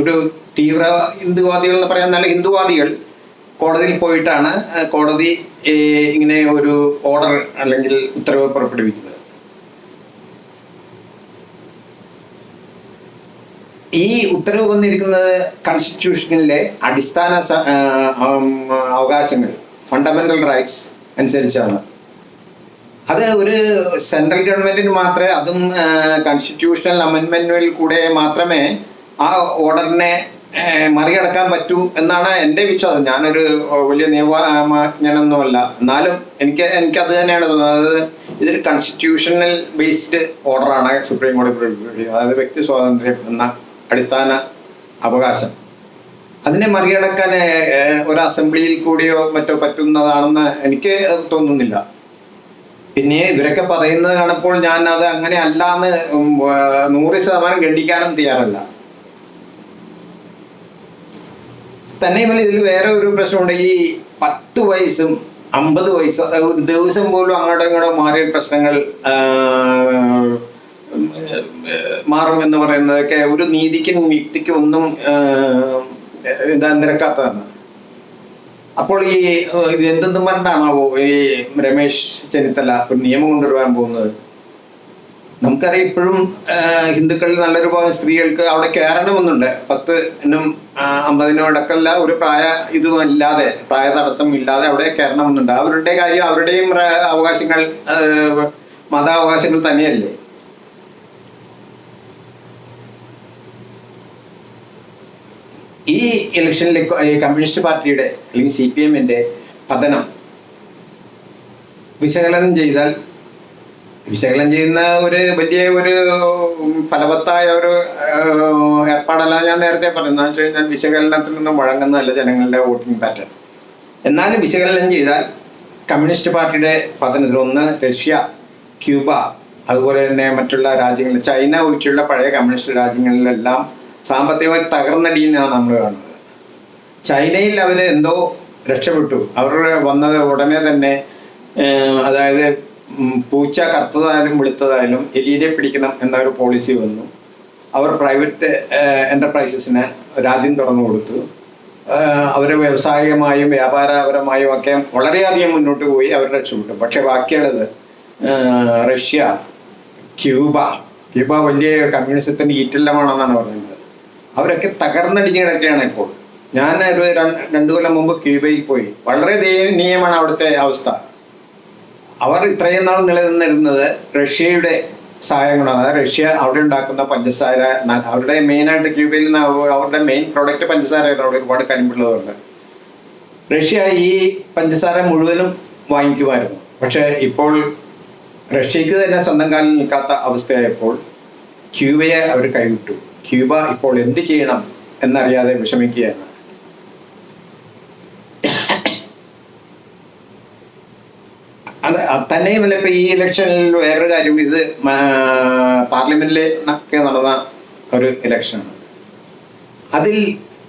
ഒരു തീവ്ര ഹിന്ദുവാദികൾ എന്ന് പറയാൻ നല്ല ഹിന്ദുവാദികൾ കോടതിയിൽ പോയിട്ടാണ് കോടതി ഇങ്ങനെ ഒരു ഓർഡർ അല്ലെങ്കിൽ ഉത്തരവ് പുറപ്പെടുവിച്ചത്. ഈ ഉത്തരവ് വന്നിരിക്കുന്നത് കോൺസ്റ്റിറ്റ്യൂഷനിലെ അടിസ്ഥാന അവകാശങ്ങൾ ഫണ്ടമെന്റൽ റൈറ്റ്സ് അനുസരിച്ചാണ്. അത് ഒരു സെൻട്രൽ ഗവൺമെന്റിന് മാത്രമേ അതും കോൺസ്റ്റിറ്റ്യൂഷണൽ അമെൻമെന്റിൽ കൂടെ മാത്രമേ ആ ഓർഡറിനെ മറികടക്കാൻ പറ്റൂ എന്നാണ് എന്റെ വിശ്വാസം. ഞാനൊരു വലിയ നിയമജ്ഞനൊന്നുമല്ല. എന്നാലും എനിക്ക് എനിക്ക് അത് തന്നെയാണ് തോന്നുന്നത്. ഇതിൽ കോൺസ്റ്റിറ്റ്യൂഷണൽ ബേസ്ഡ് ഓർഡറാണ് സുപ്രീം കോടതി അതായത് വ്യക്തി സ്വാതന്ത്ര്യം എന്ന അടിസ്ഥാന അവകാശം. അതിനെ മറികടക്കാൻ ഒരു അസംബ്ലിയിൽ കൂടിയോ മറ്റോ പറ്റുന്നതാണെന്ന് എനിക്ക് തോന്നുന്നില്ല. പിന്നെ ഇവരൊക്കെ പറയുന്നത് കാണുമ്പോൾ ഞാൻ അത് അങ്ങനെ അല്ല എന്ന് നൂറ് ശതമാനം ഖണ്ഡിക്കാനും തയ്യാറല്ല. തന്നെയുമല്ല ഇതിൽ വേറെ ഒരു പ്രശ്നമുണ്ട്. ഈ പത്ത് വയസ്സും അമ്പത് വയസ്സും ഒരു ദിവസം പോലും അങ്ങോട്ടും ഇങ്ങോട്ടും മാറിയ പ്രശ്നങ്ങൾ ആ, ഉം, ഏർ, മാറും എന്ന് പറയുന്നതൊക്കെ ഒരു നീതിക്കും യുക്തിക്കും ഒന്നും ഇതാ നിരക്കാത്തതാണ്. അപ്പോൾ ഈ പറഞ്ഞാണാവോ എന്തെന്നും പറഞ്ഞിട്ടാണാവോ ഈ രമേശ് ചെന്നിത്തല ഒരു നിയമം കൊണ്ടുവരാൻ പോകുന്നത്? നമുക്കറിയാം ഇപ്പോഴും ഹിന്ദുക്കളിൽ നല്ലൊരു ഭാഗം സ്ത്രീകൾക്ക് അവിടെ കയറണമെന്നുണ്ട് പത്ത് എന്നും അമ്പതിനും അടക്കമല്ല ഒരു പ്രായ ഇതും ഇല്ലാതെ പ്രായ തടസ്സം ഇല്ലാതെ അവിടെ കയറണമെന്നുണ്ട് അവരുടെ കാര്യം അവരുടെയും അവകാശങ്ങൾ മതാവകാശങ്ങൾ തന്നെയല്ലേ? ഈ ഇലക്ഷനിലെ കമ്മ്യൂണിസ്റ്റ് പാർട്ടിയുടെ അല്ലെങ്കിൽ സി പി എമ്മിന്റെ പതനം വിശകലനം ചെയ്താൽ വിശകലനം ചെയ്യുന്ന ഒരു വലിയ ഒരു ഫലവത്തായ ഒരു ഏർപ്പാടല്ല ഞാൻ നേരത്തെ പറഞ്ഞു എന്ന് വെച്ച് വിശകലനത്തിൽ നിന്നും വഴങ്ങുന്നതല്ല ജനങ്ങളുടെ വോട്ടിംഗ് പാറ്റേൺ. എന്നാലും വിശകലനം ചെയ്താൽ കമ്മ്യൂണിസ്റ്റ് പാർട്ടിയുടെ പതനത്തിൽ ഒന്ന് റഷ്യ ക്യൂബ അതുപോലെ തന്നെ മറ്റുള്ള രാജ്യങ്ങളിൽ ചൈന ഒഴിച്ചുള്ള പഴയ കമ്മ്യൂണിസ്റ്റ് രാജ്യങ്ങളിലെല്ലാം സാമ്പത്തികമായി തകർന്നടിയുന്നതാണ് നമ്മൾ കാണുന്നത്. ചൈനയിൽ അവർ എന്തോ രക്ഷപ്പെട്ടു. അവർ വന്നത് ഉടനെ തന്നെ അതായത് പൂച്ച കറുത്തതായാലും വെളുത്തതായാലും എലിയെ പിടിക്കണം എന്ന ഒരു പോളിസി വന്നു. അവർ പ്രൈവറ്റ് എന്റർപ്രൈസസിന് രാജ്യം തുറന്നു കൊടുത്തു. അവർ വ്യവസായികമായും വ്യാപാരപരമായും ഒക്കെ വളരെയധികം മുന്നോട്ട് പോയി അവർ രക്ഷപ്പെട്ടു. പക്ഷേ ബാക്കിയുള്ളത് റഷ്യ ക്യൂബ. ക്യൂബ വലിയ കമ്മ്യൂണിസത്തിന്റെ ഈറ്റല്ലമാണെന്നാണ് പറയുന്നത്. അവരൊക്കെ തകർന്നടിഞ്ഞ് കിടക്കുകയാണ് ഇപ്പോൾ. ഞാൻ ഒരു രണ്ട് കൊല്ലം മുമ്പ് ക്യൂബയിൽ പോയി. വളരെ ദയനീയമാണ് അവിടുത്തെ അവസ്ഥ. അവർ ഇത്രയും നാൾ നിലനിന്നിരുന്നത് റഷ്യയുടെ സഹായം കൊണ്ടാണ് അതായത് റഷ്യ അവിടെ ഉണ്ടാക്കുന്ന പഞ്ചസാര അവരുടെ മെയിനായിട്ട് ക്യൂബയിൽ അവരുടെ മെയിൻ പ്രോഡക്റ്റ് പഞ്ചസാരയാണ് അവിടെ ഒരുപാട് കരിമ്പുള്ളതുണ്ട് റഷ്യ ഈ പഞ്ചസാര മുഴുവനും വാങ്ങിക്കുമായിരുന്നു. പക്ഷേ ഇപ്പോൾ റഷ്യക്ക് തന്നെ സ്വന്തം കാലിൽ നിൽക്കാത്ത അവസ്ഥയായപ്പോൾ ക്യൂബയെ അവർ കൈവിട്ടു. ക്യൂബ ഇപ്പോൾ എന്ത് ചെയ്യണം എന്നറിയാതെ വിഷമിക്കുകയാണ്. അത് തന്നെ തന്നെയുമല്ല ഇപ്പൊ ഈ ഇലക്ഷനിൽ വേറൊരു കാര്യം ഇത് പാർലമെന്റിലൊക്കെ നടന്ന ഒരു ഇലക്ഷനാണ് അതിൽ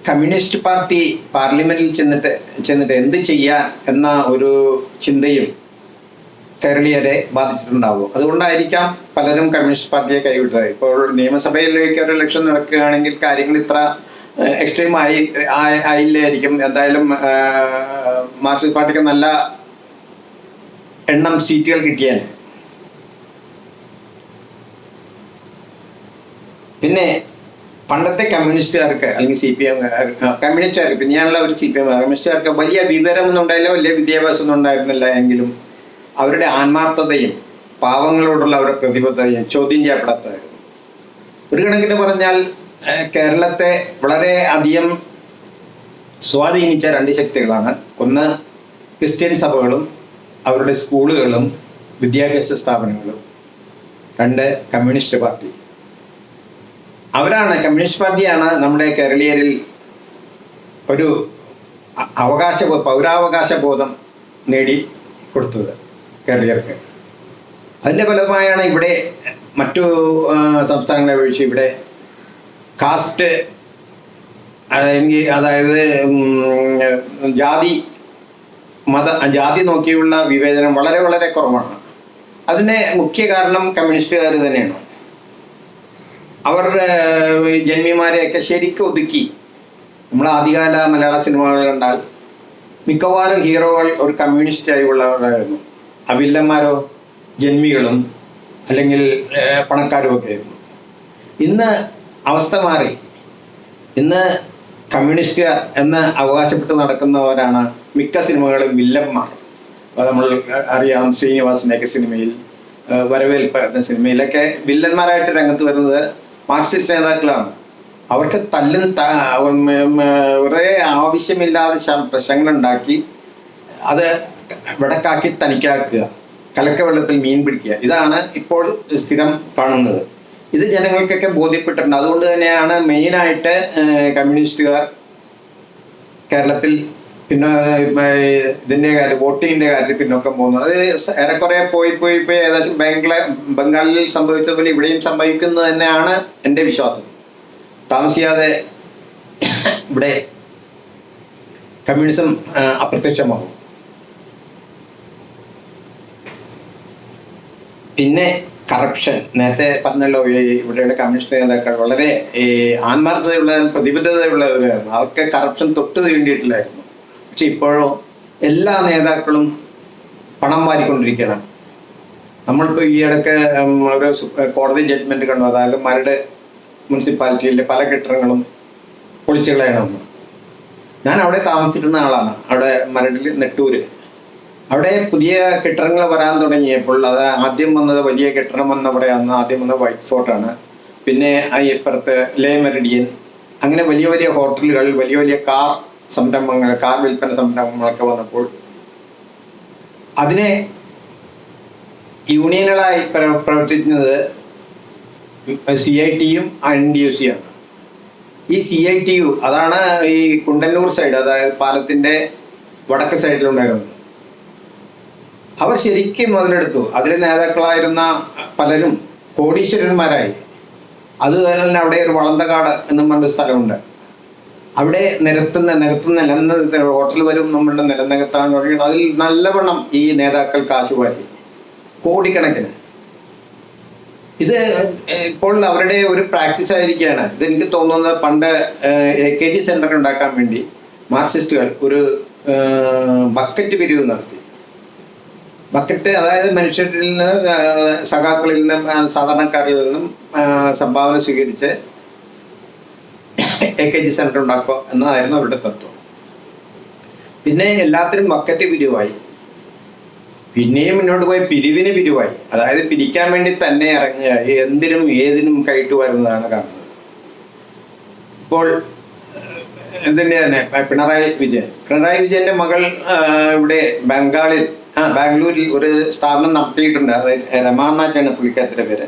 കമ്മ്യൂണിസ്റ്റ് പാർട്ടി പാർലമെന്റിൽ ചെന്നിട്ട് ചെന്നിട്ട് എന്ത് ചെയ്യാൻ എന്ന ഒരു ചിന്തയും കേരളീയരെ ബാധിച്ചിട്ടുണ്ടാവും അതുകൊണ്ടായിരിക്കാം പലരും കമ്മ്യൂണിസ്റ്റ് പാർട്ടിയെ കൈവിട്ടത്. ഇപ്പോൾ നിയമസഭയിലേക്ക് ഒരു ഇലക്ഷൻ നടക്കുകയാണെങ്കിൽ കാര്യങ്ങൾ ഇത്ര എക്സ്ട്രീം ആയി ആയി- ആയില്ലായിരിക്കും. എന്തായാലും മാർക്സിസ്റ്റ് പാർട്ടിക്ക് നല്ല എണ്ണം സീറ്റുകൾ കിട്ടിയാൽ. പിന്നെ പണ്ടത്തെ കമ്മ്യൂണിസ്റ്റുകാർക്ക് അല്ലെങ്കിൽ സി പി എം കമ്മ്യൂണിസ്റ്റുകാർക്ക് പിന്നെയാണുള്ള ഒരു സി പി എം കമ്മ്യൂണിസ്റ്റുകാർക്ക് വലിയ വിവരമൊന്നും ഉണ്ടായില്ല വലിയ വിദ്യാഭ്യാസം ഒന്നും ഉണ്ടായിരുന്നില്ല എങ്കിലും. അവരുടെ ആത്മാർത്ഥതയും പാവങ്ങളോടുള്ള അവരുടെ പ്രതിബദ്ധതയും ചോദ്യം ചെയ്യപ്പെടാത്തതായിരുന്നു. ഒരു കണക്കിന് പറഞ്ഞാൽ കേരളത്തെ വളരെ അധികം സ്വാധീനിച്ച രണ്ട് ശക്തികളാണ്. ഒന്ന് ക്രിസ്ത്യൻ സഭകളും അവരുടെ സ്കൂളുകളും വിദ്യാഭ്യാസ സ്ഥാപനങ്ങളും. രണ്ട് കമ്മ്യൂണിസ്റ്റ് പാർട്ടി. അവരാണ് കമ്മ്യൂണിസ്റ്റ് പാർട്ടിയാണ് നമ്മുടെ കേരളീയരിൽ ഒരു അവകാശ പൗരാവകാശ ബോധം നേടി കൊടുത്തത്. കേരളീയർക്ക് അതിന്റെ ഫലമായാണ് ഇവിടെ മറ്റു സംസ്ഥാനങ്ങളെ അപേക്ഷിച്ച് ഇവിടെ കാസ്റ്റ് അല്ലെങ്കിൽ അതായത് ജാതി മത ജാതി നോക്കിയുള്ള വിവേചനം വളരെ വളരെ കുറവാണ്. അതിന് മുഖ്യ കാരണം കമ്മ്യൂണിസ്റ്റുകാർ തന്നെയാണ്. അവർ ജന്മിമാരെയൊക്കെ ശരിക്കും ഒതുക്കി. നമ്മൾ ആദ്യകാല മലയാള സിനിമകൾ കണ്ടാൽ മിക്കവാറും ഹീറോകൾ ഒരു കമ്മ്യൂണിസ്റ്റായി ഉള്ളവരായിരുന്നു. ആ വില്ലന്മാരോ ജന്മികളും അല്ലെങ്കിൽ പണക്കാരോ ഒക്കെ ആയിരുന്നു. ഇന്ന് അവസ്ഥ മാറി. ഇന്ന് കമ്മ്യൂണിസ്റ്റ് എന്ന് അവകാശപ്പെട്ട് നടക്കുന്നവരാണ് മിക്ക സിനിമകളും വില്ലന്മാർ. നമ്മൾ അറിയാം ശ്രീനിവാസിനെയൊക്കെ സിനിമയിൽ വരവേൽപ്പ് സിനിമയിലൊക്കെ വില്ലന്മാരായിട്ട് രംഗത്ത് വരുന്നത് മാർക്സിസ്റ്റ് നേതാക്കളാണ്. അവർക്ക് തല്ലും വെറുതെ ആവശ്യമില്ലാതെ പ്രശ്നങ്ങളുണ്ടാക്കി അത് വെടക്കാക്കി തനിക്കാക്കുക. കലക്ക വെള്ളത്തിൽ മീൻ പിടിക്കുക. ഇതാണ് ഇപ്പോൾ സ്ഥിരം കാണുന്നത് ഇത് ജനങ്ങൾക്കൊക്കെ ബോധ്യപ്പെട്ടിട്ടുണ്ട്. അതുകൊണ്ട് തന്നെയാണ് മെയിനായിട്ട് കമ്മ്യൂണിസ്റ്റുകാർ കേരളത്തിൽ പിന്നെ ഇതിന്റെ കാര്യം വോട്ടിങ്ങിന്റെ കാര്യത്തിൽ പിന്നോക്കം പോകുന്നു അത് ഏറെക്കുറെ പോയി പോയി പോയി ഏകദേശം ബംഗ്ലാ ബംഗാളിൽ സംഭവിച്ചതുപോലെ ഇവിടെയും സംഭവിക്കുന്നത് തന്നെയാണ് എന്റെ വിശ്വാസം. താമസിയാതെ ഇവിടെ കമ്മ്യൂണിസം അപ്രത്യക്ഷമാകും. പിന്നെ കറപ്ഷൻ നേരത്തെ പറഞ്ഞല്ലോ ഇവിടെയുള്ള കമ്മ്യൂണിസ്റ്റ് നേതാക്കൾ വളരെ ആത്മാർത്ഥതയുള്ള പ്രതിബദ്ധതയുള്ളവരായിരുന്നു അവർക്ക് കറപ്ഷൻ തൊട്ട് വേണ്ടിയിട്ടില്ലായിരുന്നു പക്ഷെ ഇപ്പോഴോ എല്ലാ നേതാക്കളും പണം വാരിക്കൊണ്ടിരിക്കുകയാണ്. നമ്മളിപ്പോൾ ഈ ഇടയ്ക്ക് ഒരു കോടതി ജഡ്ജ്മെന്റ് കണ്ടു. അതായത് മരട് മുനിസിപ്പാലിറ്റിയിലെ പല കെട്ടിടങ്ങളും പൊളിച്ചു കളയണമെന്ന് ഞാൻ അവിടെ താമസിക്കുന്ന ആളാണ്. അവിടെ മരടിൽ നെട്ടൂര്. അവിടെ പുതിയ കെട്ടിടങ്ങൾ വരാൻ തുടങ്ങിയപ്പോൾ അത് ആദ്യം വന്നത് വലിയ കെട്ടിടം എന്ന് പറയാവുന്ന ആദ്യം വന്നത് വൈറ്റ് ഫോർട്ടാണ് പിന്നെ ആ ഇപ്പുറത്ത് ലേ മെറിഡിയൻ അങ്ങനെ വലിയ വലിയ ഹോട്ടലുകൾ വലിയ വലിയ കാർ സംരംഭങ്ങൾ കാർ വിൽപ്പന സംരംഭങ്ങളൊക്കെ വന്നപ്പോൾ അതിനെ യൂണിയനുകളായി പ്ര- പ്രവർത്തിക്കുന്നത് സി ഐ ടിയും എൻ ഡി യു സിയാണ് ഈ സി ഐ ടി യു അതാണ് ഈ കുണ്ടന്നൂർ സൈഡ് അതായത് പാലത്തിന്റെ വടക്ക് സൈഡിലുണ്ടായിരുന്നത് അവർ ശരിക്കും മുതലെടുത്തു. അതിലെ നേതാക്കളായിരുന്ന പലരും കോടീശ്വരന്മാരായി. അതുപോലെ തന്നെ അവിടെ ഒരു വളന്തകാട് എന്നും പറഞ്ഞൊരു സ്ഥലമുണ്ട്. അവിടെ നിരത്തുന്ന നികത്തുന്ന നിലനിന്ന ഹോട്ടൽ വരും നമ്മളുടെ നിലനികത്താൻ തുടങ്ങി അതിൽ നല്ലവണ്ണം ഈ നേതാക്കൾ കാശുവാരി കോടിക്കണക്കിന്. ഇത് ഇപ്പോൾ അവരുടെ ഒരു പ്രാക്ടീസ് ആയിരിക്കുകയാണ്. ഇത് എനിക്ക് തോന്നുന്നത് പണ്ട് എ കെ ജി സെന്റർ ഉണ്ടാക്കാൻ വേണ്ടി മാർക്സിസ്റ്റുകൾ ഒരു ബക്കറ്റ് പിരിവ് നടത്തി. ബക്കറ്റ് അതായത് മനുഷ്യരിൽ നിന്ന് സഖാക്കളിൽ നിന്നും സാധാരണക്കാരിൽ നിന്നും സംഭാവന സ്വീകരിച്ച് എ കെ ജി സെന്റർ ഉണ്ടാക്കുക എന്നതായിരുന്നു അവരുടെ തത്വം. പിന്നെ എല്ലാത്തിനും ബക്കറ്റ് പിരിവായി. പിന്നെയും മുന്നോട്ട് പോയി പിരിവിന് പിരിവായി. അതായത് പിരിക്കാൻ വേണ്ടി തന്നെ ഇറങ്ങുക എന്തിനും ഏതിനും കൈട്ട് വരുന്നതാണ് കാണുന്നത്. ഇപ്പോൾ ഇതിന്റെ തന്നെ പിണറായി വിജയൻ. പിണറായി വിജയന്റെ മകൾ ഇവിടെ ബംഗാളിൽ ആ ബാംഗ്ലൂരിൽ ഒരു സ്ഥാപനം നടത്തിയിട്ടുണ്ട്. അത് രമാനാറ്റാണ് പുള്ളിക്കാരത്തിന്റെ പേര്.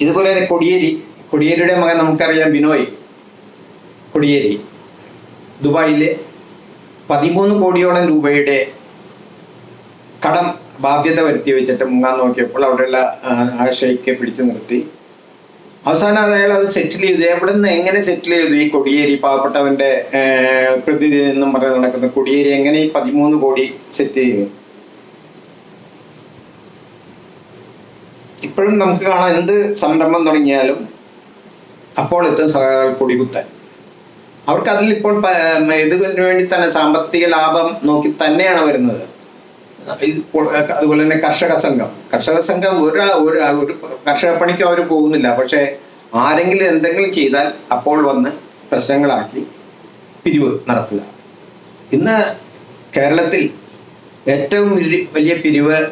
ഇതുപോലെ തന്നെ കൊടിയേരി. കൊടിയേരിയുടെ മകൻ നമുക്കറിയാം ബിനോയ്. കൊടിയേരി. ദുബായിലെ പതിമൂന്ന് കോടിയോളം രൂപയുടെ കടം ബാധ്യത വരുത്തി വെച്ചിട്ട് മുങ്ങാൻ നോക്കിയപ്പോൾ അവിടെയുള്ള ആ, ഷെയ്ക്ക് പിടിച്ചു നിർത്തി. അവസാനം അയാൾ അത് സെറ്റിൽ ചെയ്തു. എവിടെ നിന്ന് എങ്ങനെ സെറ്റിൽ ചെയ്തു ഈ കൊടിയേരി പാവപ്പെട്ടവന്റെ പ്രതിനിധി എന്നും പറഞ്ഞ് നടക്കുന്ന കൊടിയേരി? എങ്ങനെ ഈ പതിമൂന്ന് കോടി സെറ്റ് ചെയ്തു? ഇപ്പോഴും നമുക്ക് കാണാം എന്ത് സംരംഭം തുടങ്ങിയാലും അപ്പോൾ എത്തും സഹകൾ കൊടികുത്താൻ. അവർക്ക് അതിൽ ഇപ്പോൾ ഇതിനു വേണ്ടി തന്നെ സാമ്പത്തിക ലാഭം നോക്കി തന്നെയാണ് വരുന്നത്. അതുപോലെ തന്നെ കർഷക സംഘം. കർഷക സംഘം ഒരു ഒരു കർഷക പണിക്കും അവർ പോകുന്നില്ല. പക്ഷേ ആരെങ്കിലും എന്തെങ്കിലും ചെയ്താൽ അപ്പോൾ വന്ന് പ്രശ്നങ്ങളാക്കി പിരിവ് നടത്തുക. ഇന്ന് കേരളത്തിൽ ഏറ്റവും വലിയ- പിരിവ്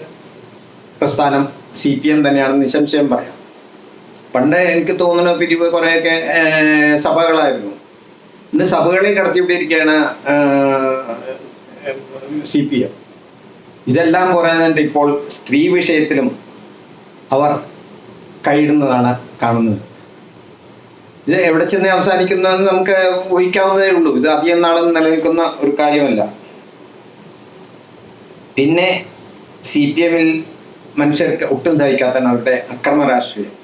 പ്രസ്ഥാനം സി പി എം തന്നെയാണെന്ന് നിശംശയം പറയാം. പണ്ട് എനിക്ക് തോന്നുന്ന പിരിവ് കുറേയൊക്കെ സഭകളായിരുന്നു. ഇന്ന് സഭകളെ കടത്തിവിട്ടിരിക്കുകയാണ് സി പി എം. ഇതെല്ലാം പറയുന്നുണ്ട് ഇപ്പോൾ സ്ത്രീ വിഷയത്തിലും അവർ കൈയിടുന്നതാണ് കാണുന്നത്. ഇത് എവിടെ ചെന്ന് അവസാനിക്കുന്നതെന്ന് നമുക്ക് ഊഹിക്കാവുന്നതേ ഉള്ളൂ. ഇത് അധികം നാളെ നിലനിൽക്കുന്ന ഒരു കാര്യമല്ല. പിന്നെ സി പി എമ്മിൽ മനുഷ്യർക്ക് ഒട്ടും സഹിക്കാത്തതാണ് അവരുടെ അക്രമ രാഷ്ട്രീയം.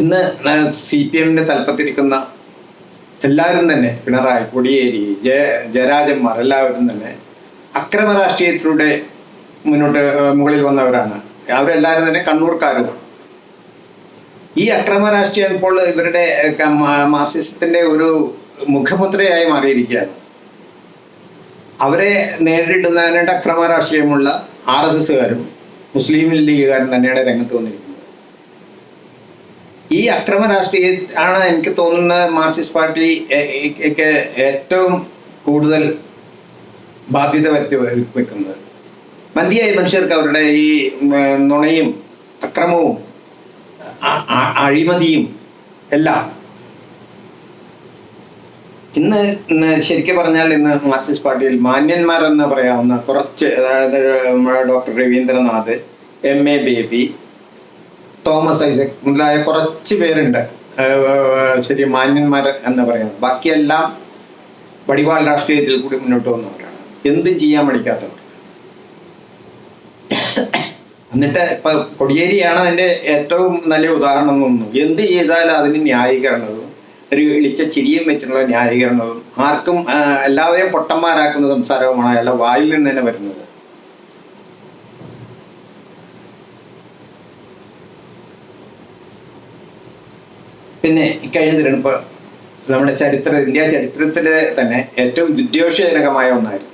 ഇന്ന് സി പി എമ്മിന്റെ തലപ്പത്തിരിക്കുന്ന എല്ലാവരും തന്നെ പിണറായി കൊടിയേരി ജയ ജയരാജന്മാർ എല്ലാവരും തന്നെ അക്രമ രാഷ്ട്രീയത്തിലൂടെ മുന്നോട്ട് മുകളിൽ വന്നവരാണ്. അവരെല്ലാവരും തന്നെ കണ്ണൂർക്കാരും. ഈ അക്രമ രാഷ്ട്രീയം ഇപ്പോൾ ഇവരുടെ മാർസിസത്തിന്റെ ഒരു മുഖമുദ്രയായി മാറിയിരിക്കുകയാണ്. അവരെ നേരിടുന്നതിനായിട്ട് അക്രമ രാഷ്ട്രീയമുള്ള ആർ എസ് എസുകാരും മുസ്ലിം ലീഗുകാരും തന്നെയാണ് രംഗത്ത് വന്നിരിക്കുന്നത്. ഈ അക്രമ രാഷ്ട്രീയ ആണ് എനിക്ക് തോന്നുന്ന മാർക്സിസ്റ്റ് പാർട്ടി ഏറ്റവും കൂടുതൽ ബാധ്യത വരുത്തി വെക്കുന്നത്. മന്തിയായി മനുഷ്യർക്ക് അവരുടെ ഈ നുണയും അക്രമവും അഴിമതിയും എല്ലാം. ഇന്ന് ഇന്ന് ശരിക്കും പറഞ്ഞാൽ ഇന്ന് മാർക്സിസ്റ്റ് പാർട്ടിയിൽ മാന്യന്മാരെന്ന് പറയാവുന്ന കുറച്ച് അതായത് doctor Raveendranath M A Baby Thomas Isaac മുതലായ കുറച്ച് പേരുണ്ട്. ശരി മാന്യന്മാർ എന്ന് പറയുന്നത്. ബാക്കിയെല്ലാം വടിവാൾ രാഷ്ട്രീയത്തിൽ കൂടി മുന്നോട്ട് വന്നവരാണ് എന്തും ചെയ്യാൻ പഠിക്കാത്തവർ എന്നിട്ട് ഇപ്പൊ കൊടിയേരിയാണ് അതിന്റെ ഏറ്റവും നല്ല ഉദാഹരണം തോന്നുന്നു. എന്ത് ചെയ്താലും അതിന് ന്യായീകരണവും ഒരു ഇളിച്ച ചിരിയും വെച്ചിട്ടുള്ള ന്യായീകരണവും ആർക്കും എല്ലാവരെയും പൊട്ടന്മാരാക്കുന്ന സംസാരവുമാണ് അയാളുടെ വായിൽ നിന്ന് തന്നെ വരുന്നത്. പിന്നെ ഇക്കഴിഞ്ഞ തിരഞ്ഞെടുപ്പ് നമ്മുടെ ചരിത്ര ഇന്ത്യ ചരിത്രത്തിലെ തന്നെ ഏറ്റവും വിദ്വേഷജനകമായ ഒന്നായിരുന്നു.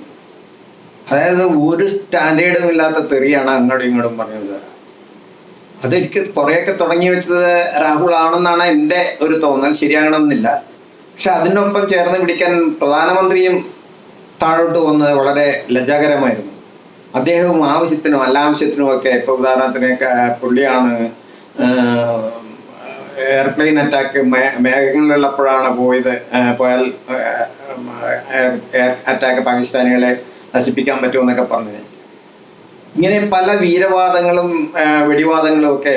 അതായത് ഒരു സ്റ്റാൻഡേർഡും ഇല്ലാത്ത തെറിയാണ് അങ്ങോട്ടും ഇങ്ങോട്ടും പറഞ്ഞത്. അതെനിക്ക് കുറേയൊക്കെ തുടങ്ങി വെച്ചത് രാഹുൽ ആണെന്നാണ് എന്റെ ഒരു തോന്നൽ. ശരിയാകണമെന്നില്ല. പക്ഷെ അതിനൊപ്പം ചേർന്ന് പിടിക്കാൻ പ്രധാനമന്ത്രിയും താഴോട്ട് വന്നത് വളരെ ലജ്ജാകരമായിരുന്നു. അദ്ദേഹവും ആവശ്യത്തിനും അല്ലാവശ്യത്തിനും ഒക്കെ ഇപ്പൊ ഉദാഹരണത്തിന് പുള്ളിയാണ് എയർപ്ലെയിൻ അറ്റാക്ക് മേഘങ്ങളിലുള്ളപ്പോഴാണ് പോയത് പോയാൽ അറ്റാക്ക് പാകിസ്ഥാനികളെ നശിപ്പിക്കാൻ പറ്റുമെന്നൊക്കെ പറഞ്ഞ്. ഇങ്ങനെ പല വീരവാദങ്ങളും വെടിവാദങ്ങളും ഒക്കെ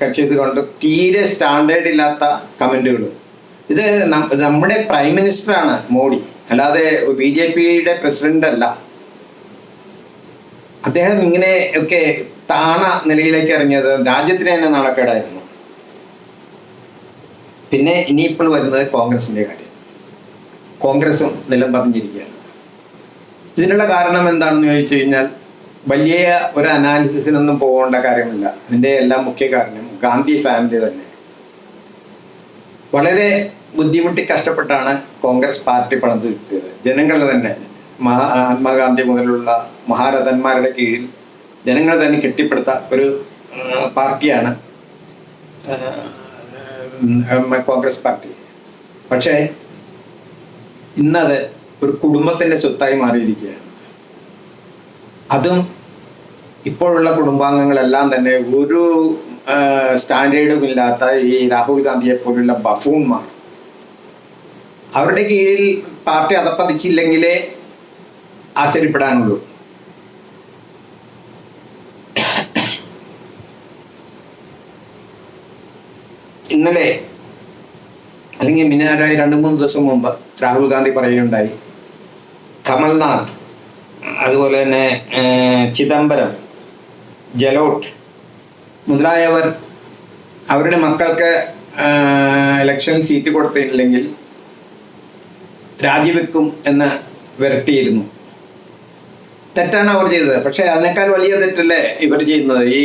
കട്ട് ചെയ്തുകൊണ്ട് തീരെ സ്റ്റാൻഡേർഡ് ഇല്ലാത്ത കമന്റുകൾ ഇത് നമ്മുടെ പ്രൈം മിനിസ്റ്ററാണ് മോഡി. അല്ലാതെ ബി ജെ പിയുടെ പ്രസിഡന്റ് അല്ല അദ്ദേഹം ഇങ്ങനെ ഒക്കെ താണ നിലയിലേക്ക് ഇറങ്ങിയത് രാജ്യത്തിന് തന്നെ നാണക്കേടായിരുന്നു. പിന്നെ ഇനിയിപ്പോൾ വരുന്നത് കോൺഗ്രസിന്റെ കാര്യം. കോൺഗ്രസും നിലം പറഞ്ഞിരിക്കുകയാണ് ഇതിനുള്ള കാരണം എന്താണെന്ന് ചോദിച്ചു കഴിഞ്ഞാൽ വലിയ ഒരു അനാലിസിസിനൊന്നും പോകേണ്ട കാര്യമില്ല. അതിന്റെ എല്ലാം മുഖ്യ കാരണം ഗാന്ധി ഫാമിലി തന്നെ. വളരെ ബുദ്ധിമുട്ടി കഷ്ടപ്പെട്ടാണ് കോൺഗ്രസ് പാർട്ടി പണിത് കിട്ടിയത്. ജനങ്ങൾ തന്നെ മഹാത്മാഗാന്ധി മുതലുള്ള മഹാരഥന്മാരുടെ കീഴിൽ ജനങ്ങൾ തന്നെ കെട്ടിപ്പടുത്ത ഒരു പാർട്ടിയാണ് കോൺഗ്രസ് പാർട്ടി. പക്ഷേ ഇന്നത് ഒരു കുടുംബത്തിന്റെ സ്വത്തായി മാറിയിരിക്കുകയാണ്. അതും ഇപ്പോഴുള്ള കുടുംബാംഗങ്ങളെല്ലാം തന്നെ ഒരു സ്റ്റാൻഡേർഡും ഇല്ലാത്ത ഈ രാഹുൽ ഗാന്ധിയെ പോലുള്ള ബഫൂൺമാർ അവരുടെ കീഴിൽ പാർട്ടി അതപ്പതിച്ചില്ലെങ്കിലേ ആശ്ചര്യപ്പെടാനുള്ളൂ. ഇന്നലെ അല്ലെങ്കിൽ മിനാരായി രണ്ട് മൂന്ന് ദിവസം മുമ്പ് രാഹുൽ ഗാന്ധി പറയുകയുണ്ടായി. കമൽനാഥ് അതുപോലെ തന്നെ ചിദംബരം ജലോട്ട് മുതലായവർ അവരുടെ മക്കൾക്ക് ഇലക്ഷൻ സീറ്റ് കൊടുത്തില്ലെങ്കിൽ രാജിവെക്കും എന്ന് വിരട്ടിയിരുന്നു. തെറ്റാണ് അവർ ചെയ്തത്. പക്ഷേ അതിനേക്കാൾ വലിയ തെറ്റല്ലേ ഇവർ ചെയ്യുന്നത്? ഈ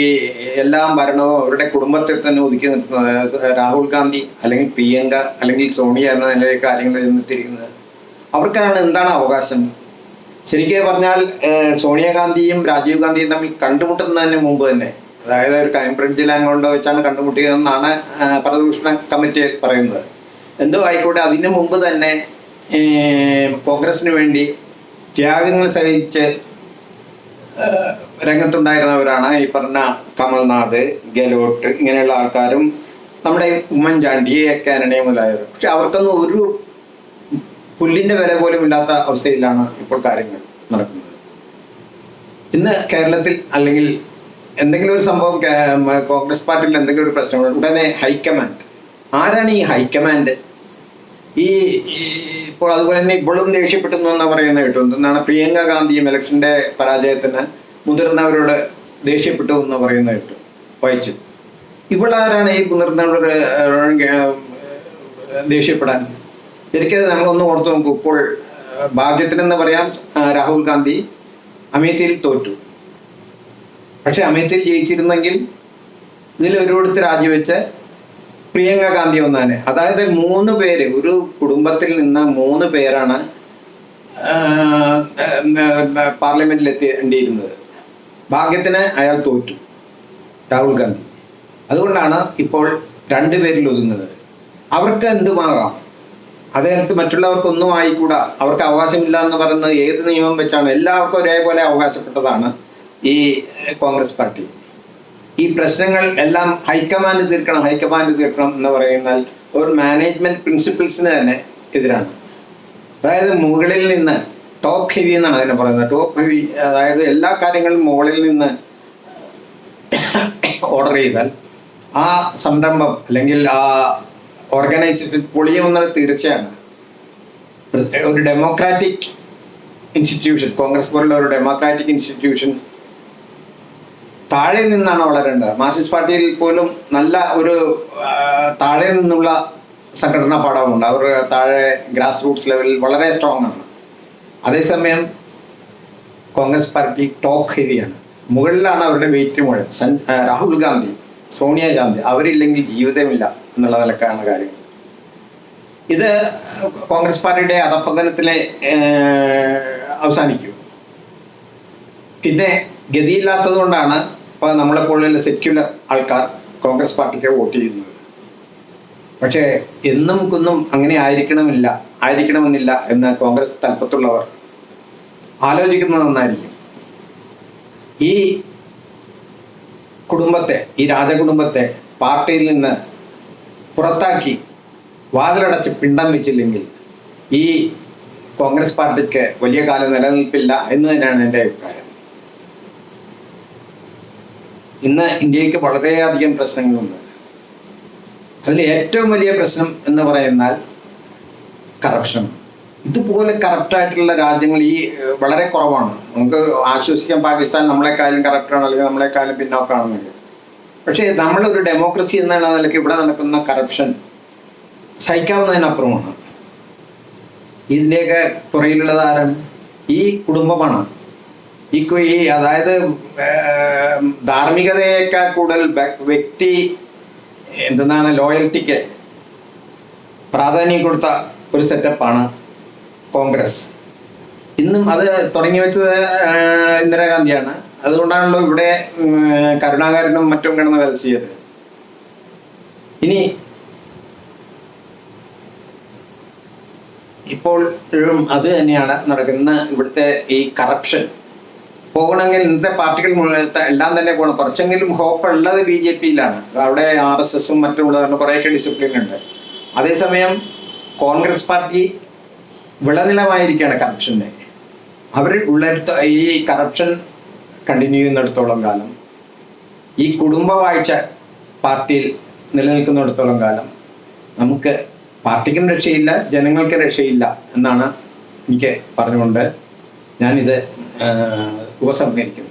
എല്ലാം ഭരണവും അവരുടെ കുടുംബത്തിൽ തന്നെ ഒതുക്കി നിർത്തുന്നത് രാഹുൽ ഗാന്ധി അല്ലെങ്കിൽ പ്രിയങ്ക അല്ലെങ്കിൽ സോണിയ എന്ന നിലയിൽ കാര്യങ്ങൾ ചെന്നെത്തിയിരിക്കുന്നത്. അവർക്കാണ് എന്താണ് അവകാശം? ശരിക്കും പറഞ്ഞാൽ സോണിയാഗാന്ധിയും രാജീവ് ഗാന്ധിയും തമ്മിൽ കണ്ടുമുട്ടുന്നതിന് മുമ്പ് തന്നെ അതായത് ഒരു ക്രൈംബ്രിഡ്ജിൽ അങ്ങോട്ട് വെച്ചാണ് കണ്ടുമുട്ടിയതെന്നാണ് പരദൂഷണ കമ്മിറ്റി പറയുന്നത്. എന്തോ ആയിക്കോട്ടെ അതിനു മുമ്പ് തന്നെ കോൺഗ്രസിന് വേണ്ടി ത്യാഗങ്ങൾ സഹിച്ച് രംഗത്തുണ്ടായിരുന്നവരാണ് ഈ പറഞ്ഞ കമൽനാഥ് ഗെലോട്ട് ഇങ്ങനെയുള്ള ആൾക്കാരും നമ്മുടെ ഉമ്മൻചാണ്ടി എ കാനഡയും മുതലായവർ പക്ഷെ അവർക്കൊന്നും ഒരു പുല്ലിന്റെ വില പോലും ഇല്ലാത്ത അവസ്ഥയിലാണ് ഇപ്പോൾ കാര്യങ്ങൾ നടക്കുന്നത്. ഇന്ന് കേരളത്തിൽ അല്ലെങ്കിൽ എന്തെങ്കിലും ഒരു സംഭവം കോൺഗ്രസ് പാർട്ടിയിൽ എന്തെങ്കിലും ഒരു പ്രശ്നം ഉടനെ ഹൈക്കമാൻഡ്. ആരാണ് ഈ ഹൈക്കമാൻഡ്? ഈ ഇപ്പോൾ അതുപോലെ തന്നെ ഇപ്പോഴും ദേഷ്യപ്പെട്ടു എന്നാ പറയുന്ന കേട്ടു. എന്താണ് പ്രിയങ്ക ഗാന്ധിയും ഇലക്ഷന്റെ പരാജയത്തിന് മുതിർന്നവരോട് ദേഷ്യപ്പെട്ടു എന്ന് പറയുന്ന കേട്ടു. വായിച്ചു. ഇവളാരാണ് ഈ മുതിർന്നവരോട് ദേഷ്യപ്പെടാൻ ശരിക്കും നമ്മളൊന്ന് ഓർത്ത് നോക്കൂ. ഇപ്പോൾ ഭാഗ്യത്തിന് ഭാഗ്യത്തിനെന്ന് പറയാം രാഹുൽ ഗാന്ധി അമേത്തിയിൽ തോറ്റു. പക്ഷെ അമേത്തിയിൽ ജയിച്ചിരുന്നെങ്കിൽ ഇതിൽ ഒരിടത്ത് രാജിവെച്ച് പ്രിയങ്ക ഗാന്ധി ഒന്നാണ്. അതായത് മൂന്ന് പേര് ഒരു കുടുംബത്തിൽ നിന്ന് മൂന്ന് പേരാണ് പാർലമെന്റിൽ എത്തിയേണ്ടിയിരുന്നത് ഭാഗ്യത്തിന് അയാൾ തോറ്റു രാഹുൽ ഗാന്ധി. അതുകൊണ്ടാണ് ഇപ്പോൾ രണ്ടുപേരിൽ ഒതുങ്ങുന്നത്. അവർക്ക് എന്തുമാകാം അദ്ദേഹത്ത് മറ്റുള്ളവർക്കൊന്നും ആയിക്കൂടാ. അവർക്ക് അവകാശമില്ല എന്ന് പറയുന്നത് ഏത് നിയമം വെച്ചാണ്? എല്ലാവർക്കും ഒരേപോലെ അവകാശപ്പെട്ടതാണ് ഈ കോൺഗ്രസ് പാർട്ടി. ഈ പ്രശ്നങ്ങൾ എല്ലാം ഹൈക്കമാൻഡ് തീർക്കണം ഹൈക്കമാൻഡ് തീർക്കണം എന്ന് പറയുന്നാൽ ഒരു മാനേജ്മെന്റ് പ്രിൻസിപ്പിൾസിന് തന്നെ എതിരാണ്. അതായത് മുകളിൽ നിന്ന് ടോപ്പ് ഹെവി എന്നാണ് അതിനെ പറയുന്നത്. ടോപ്പ് ഹെവി അതായത് എല്ലാ കാര്യങ്ങളും മുകളിൽ നിന്ന് ഓർഡർ ചെയ്താൽ ആ സംരംഭം അല്ലെങ്കിൽ ആ ഓർഗനൈസേഷൻ പൊളിയുമെന്നത് തീർച്ചയാണ്. ഒരു ഡെമോക്രാറ്റിക് ഇൻസ്റ്റിറ്റ്യൂഷൻ കോൺഗ്രസ് പോലുള്ള ഒരു ഡെമോക്രാറ്റിക് ഇൻസ്റ്റിറ്റ്യൂഷൻ താഴെ നിന്നാണ് വളരേണ്ടത്. മാർക്സിസ്റ്റ് പാർട്ടിയിൽ പോലും നല്ല ഒരു താഴെ നിന്നുള്ള സംഘടനാ പാഠമുണ്ട് അവർ താഴെ ഗ്രാസ് റൂട്ട്സ് ലെവലിൽ വളരെ സ്ട്രോങ് ആണ്. അതേസമയം കോൺഗ്രസ് പാർട്ടി ടോക്ക് ഹെവിയാണ് മുകളിലാണ് അവരുടെ വെയിറ്റ് മുഴുവൻ രാഹുൽ ഗാന്ധി. സോണിയാഗാന്ധി അവരില്ലെങ്കിൽ ജീവിതമില്ല എന്നുള്ള നിലക്കാണ് കാര്യം. ഇത് കോൺഗ്രസ് പാർട്ടിയുടെ അധപ്പതനത്തിലെ അവസാനിക്കും. പിന്നെ ഗതിയില്ലാത്തത് കൊണ്ടാണ് ഇപ്പോൾ നമ്മളെപ്പോലുള്ള സെക്യുലർ ആൾക്കാർ കോൺഗ്രസ് പാർട്ടിക്ക് വോട്ട് ചെയ്യുന്നത്. പക്ഷേ എന്നും കുന്നും അങ്ങനെ ആയിരിക്കണമില്ല ആയിരിക്കണമെന്നില്ല എന്ന് കോൺഗ്രസ് തലപ്പത്തുള്ളവർ ആലോചിക്കുന്നത് നന്നായിരിക്കും. ഈ കുടുംബത്തെ ഈ രാജകുടുംബത്തെ പാർട്ടിയിൽ നിന്ന് പുറത്താക്കി വാതിലടച്ച് പിണ്ടം വെച്ചില്ലെങ്കിൽ ഈ കോൺഗ്രസ് പാർട്ടിക്ക് വലിയ കാലം നിലനിൽപ്പില്ല എന്ന് തന്നെയാണ് എന്റെ അഭിപ്രായം. ഇന്ന് ഇന്ത്യയ്ക്ക് വളരെയധികം പ്രശ്നങ്ങളുണ്ട്. അതിൽ ഏറ്റവും വലിയ പ്രശ്നം എന്ന് പറയുന്നാൽ കറപ്ഷൻ ഇതുപോലെ കറപ്റ്റായിട്ടുള്ള രാജ്യങ്ങൾ ഈ വളരെ കുറവാണ്. നമുക്ക് ആശ്വസിക്കാൻ പാകിസ്ഥാൻ നമ്മളെക്കാളും കറപ്റ്റാണ് അല്ലെങ്കിൽ നമ്മളെക്കാളും പിന്നോക്കാണെന്നൊക്കെ പക്ഷേ നമ്മളൊരു ഡെമോക്രസി എന്നുള്ള നിലയ്ക്ക് ഇവിടെ നടക്കുന്ന കറപ്ഷൻ സഹിക്കാവുന്നതിനപ്പുറമാണ്. ഇതിന്റെയൊക്കെ പുറയിലുള്ളത് ആരാണ്? ഈ കുടുംബമാണ്. ഈ ഈ അതായത് ധാർമ്മികതയേക്കാൾ കൂടുതൽ വ്യക്തി എന്തെന്നാണ് ലോയൽറ്റിക്ക് പ്രാധാന്യം കൊടുത്ത ഒരു സെറ്റപ്പാണ് കോൺഗ്രസ്. ഇന്നും അത് തുടങ്ങി വെച്ചത് ഇന്ദിരാഗാന്ധിയാണ്. അതുകൊണ്ടാണല്ലോ ഇവിടെ കരുണാകരനും മറ്റും കിടന്ന് വലസിയത് ഇനി ഇപ്പോൾ അത് തന്നെയാണ് നടക്കുന്ന ഇവിടുത്തെ ഈ കറപ്ഷൻ പോകണമെങ്കിൽ ഇന്നത്തെ പാർട്ടികൾ എല്ലാം തന്നെ പോകണം. കുറച്ചെങ്കിലും ഹോപ്പ് ഉള്ളത് ബി ജെ പിയിലാണ്. അവിടെ ആർ എസ് എസും മറ്റും കുറേയൊക്കെ ഡിസിപ്ലിൻ ഉണ്ട്. അതേസമയം കോൺഗ്രസ് പാർട്ടി വിളനിലമായിരിക്കുകയാണ് കറപ്ഷന്റെ അവർ ഉള്ളിടത്ത് ഈ കറപ്ഷൻ കണ്ടിന്യൂ ചെയ്യുന്നിടത്തോളം കാലം ഈ കുടുംബ വാഴ്ച പാർട്ടിയിൽ നിലനിൽക്കുന്നിടത്തോളം കാലം നമുക്ക് പാർട്ടിക്കും രക്ഷയില്ല ജനങ്ങൾക്ക് രക്ഷയില്ല എന്നാണ് എനിക്ക് പറഞ്ഞുകൊണ്ട് ഞാനിത് ഉപസംഹരിക്കുന്നത്